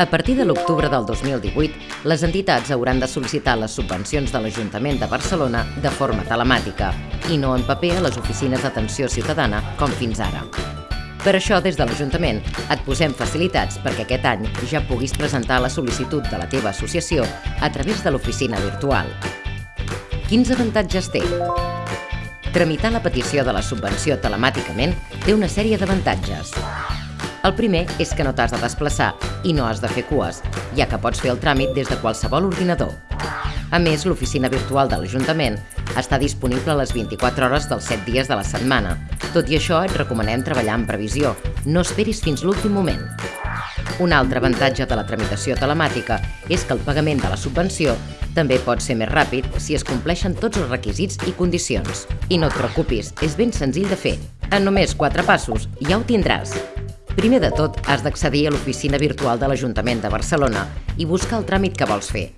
A partir de l'octubre del 2018, les entitats hauran de sol·licitar les subvencions de l'Ajuntament de Barcelona de forma telemàtica i no en paper a les oficines d'atenció ciutadana com fins ara. Per això, des de l'Ajuntament, et posem facilitats perquè aquest any ja puguis presentar la sol·licitud de la teva associació a través de l'oficina virtual. Quins avantatges té? Tramitar la petició de la subvenció telemàticament té una sèrie d'avantatges. El primer és que no t'has de desplaçar i no has de fer cues, ja que pots fer el tràmit des de qualsevol ordinador. A més, l'oficina virtual de l'Ajuntament està disponible les 24 hores dels 7 dies de la setmana. Tot i això, et recomanem treballar en previsió. No esperis fins l'últim moment. Un altre avantatge de la tramitació telemàtica és que el pagament de la subvenció també pot ser més ràpid si es compleixen tots els requisits i condicions. I no et preocupis, és ben senzill de fer. En només 4 passos ja ho tindràs. Primer de tot, has d'accedir a l'oficina virtual de l'Ajuntament de Barcelona i buscar el tràmit que vols fer.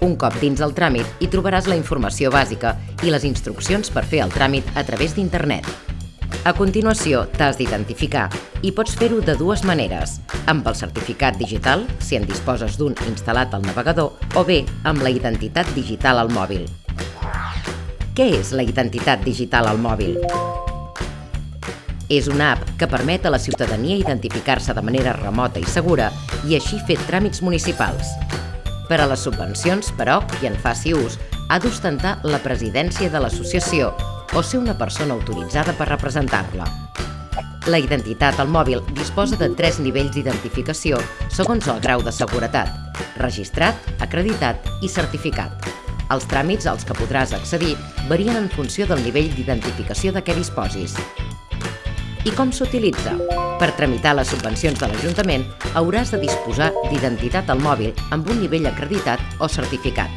Un cop dins el tràmit, hi trobaràs la informació bàsica i les instruccions per fer el tràmit a través d'internet. A continuació, t'has d'identificar i pots fer-ho de dues maneres, amb el certificat digital, si en disposes d'un instal·lat al navegador, o bé amb la identitat digital al mòbil. Què és la identitat digital al mòbil? És una app que permet a la ciutadania identificar-se de manera remota i segura i així fer tràmits municipals. Per a les subvencions, però, qui en faci ús, ha d'ostentar la presidència de l'associació o ser una persona autoritzada per representar-la. La identitat al mòbil disposa de tres nivells d'identificació segons el grau de seguretat, registrat, acreditat i certificat. Els tràmits als que podràs accedir varien en funció del nivell d'identificació de què disposis. I com s'utilitza? Per tramitar les subvencions de l'Ajuntament hauràs de disposar d'identitat al mòbil amb un nivell acreditat o certificat.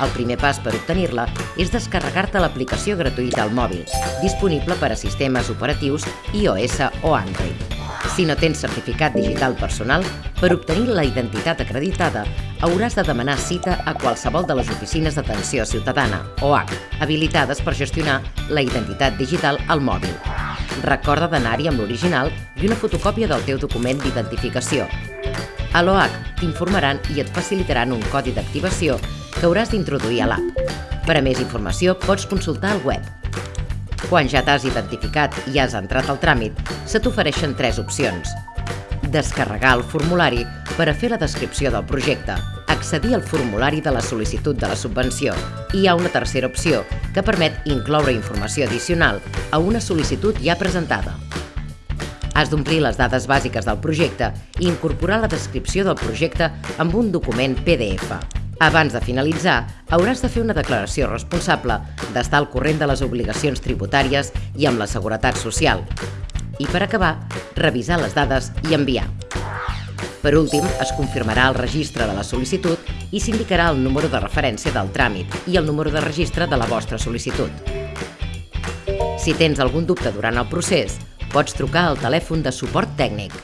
El primer pas per obtenir-la és descarregar-te l'aplicació gratuïta al mòbil, disponible per a sistemes operatius iOS o Android. Si no tens certificat digital personal, per obtenir la identitat acreditada hauràs de demanar cita a qualsevol de les oficines d'atenció ciutadana, OH, habilitades per gestionar la identitat digital al mòbil. Recorda d'anar-hi amb l'original i una fotocòpia del teu document d'identificació. A l'OH t'informaran i et facilitaran un codi d'activació que hauràs d'introduir a l'app. Per a més informació pots consultar el web. Quan ja t'has identificat i has entrat al tràmit, se t'ofereixen tres opcions. Descarregar el formulari per a fer la descripció del projecte, accedir al formulari de la sol·licitud de la subvenció hi ha una tercera opció que permet incloure informació addicional a una sol·licitud ja presentada. Has d'omplir les dades bàsiques del projecte i incorporar la descripció del projecte amb un document PDF. Abans de finalitzar, hauràs de fer una declaració responsable, d'estar al corrent de les obligacions tributàries i amb la seguretat social. I per acabar, revisar les dades i enviar. Per últim, es confirmarà el registre de la sol·licitud i s'indicarà el número de referència del tràmit i el número de registre de la vostra sol·licitud. Si tens algun dubte durant el procés, pots trucar al telèfon de suport tècnic